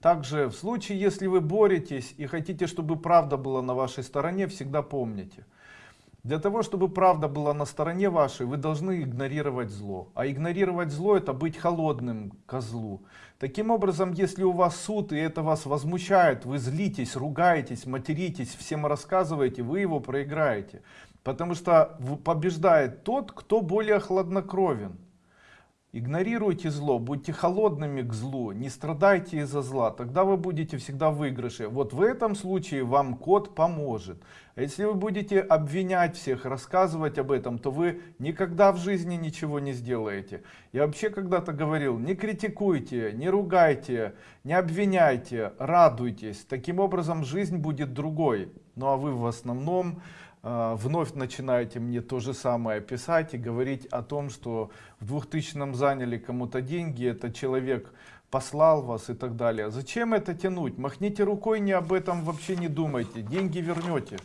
Также в случае, если вы боретесь и хотите, чтобы правда была на вашей стороне, всегда помните. Для того, чтобы правда была на стороне вашей, вы должны игнорировать зло. А игнорировать зло это быть холодным козлу. Таким образом, если у вас суд и это вас возмущает, вы злитесь, ругаетесь, материтесь, всем рассказываете, вы его проиграете. Потому что побеждает тот, кто более хладнокровен. Игнорируйте зло, будьте холодными к злу, не страдайте из-за зла, тогда вы будете всегда в выигрыше. Вот в этом случае вам код поможет. А если вы будете обвинять всех, рассказывать об этом, то вы никогда в жизни ничего не сделаете. Я вообще когда-то говорил, не критикуйте, не ругайте, не обвиняйте, радуйтесь. Таким образом жизнь будет другой. Ну а вы в основном вновь начинаете мне то же самое писать и говорить о том, что в 2000 заняли кому-то деньги, этот человек послал вас и так далее. Зачем это тянуть? Махните рукой, не об этом вообще не думайте, деньги вернете.